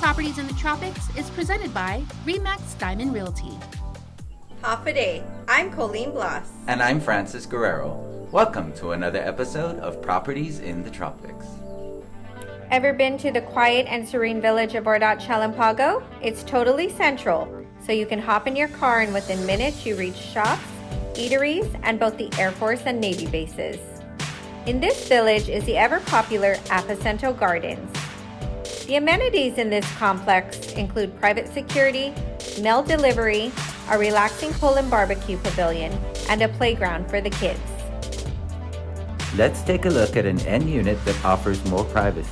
Properties in the Tropics is presented by Remax Diamond Realty. Hafa adai. I'm Colleen Bloss. And I'm Francis Guerrero. Welcome to another episode of Properties in the Tropics. Ever been to the quiet and serene village of Ordot Chalan Pago? It's totally central, so you can hop in your car and within minutes you reach shops, eateries, and both the Air Force and Navy bases. In this village is the ever popular Aposento Gardens. The amenities in this complex include private security, mail delivery, a relaxing pool and barbecue pavilion, and a playground for the kids. Let's take a look at an end unit that offers more privacy.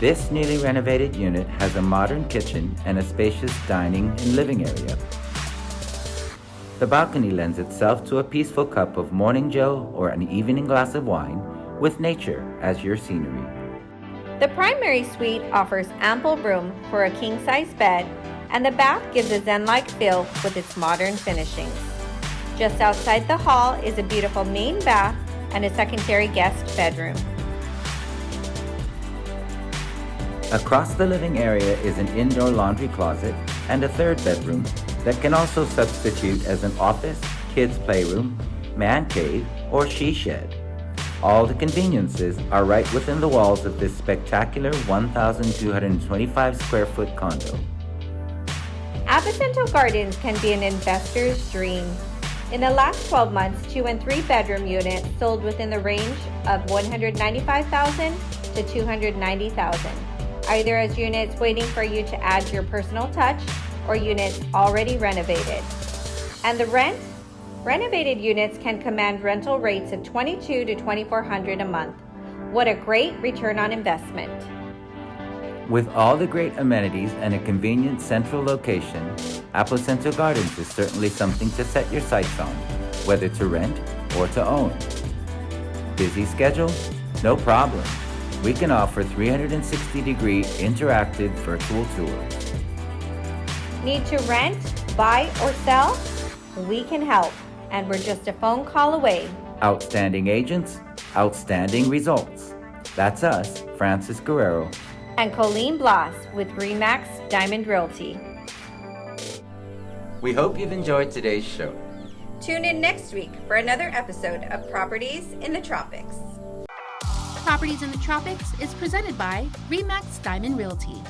This newly renovated unit has a modern kitchen and a spacious dining and living area. The balcony lends itself to a peaceful cup of morning joe or an evening glass of wine with nature as your scenery. The primary suite offers ample room for a king size bed, and the bath gives a zen like feel with its modern finishings. Just outside the hall is a beautiful main bath and a secondary guest bedroom. Across the living area is an indoor laundry closet and a third bedroom that can also substitute as an office, kids' playroom, man cave, or she shed. All the conveniences are right within the walls of this spectacular 1,225 square foot condo. Aposento Gardens can be an investor's dream. In the last 12 months, two and three bedroom units sold within the range of 195,000 to 290,000 either as units waiting for you to add your personal touch or units already renovated. And the rent? Renovated units can command rental rates of 22 to 2400 a month. What a great return on investment. With all the great amenities and a convenient central location, Aposento Gardens is certainly something to set your sights on, whether to rent or to own. Busy schedule? No problem we can offer 360 degree interactive virtual tours. Need to rent, buy, or sell? We can help, and we're just a phone call away. Outstanding agents, outstanding results. That's us, Francis Guerrero. And Colleen Bloss with Remax Diamond Realty. We hope you've enjoyed today's show. Tune in next week for another episode of Properties in the Tropics. Properties in the Tropics is presented by Remax Diamond Realty.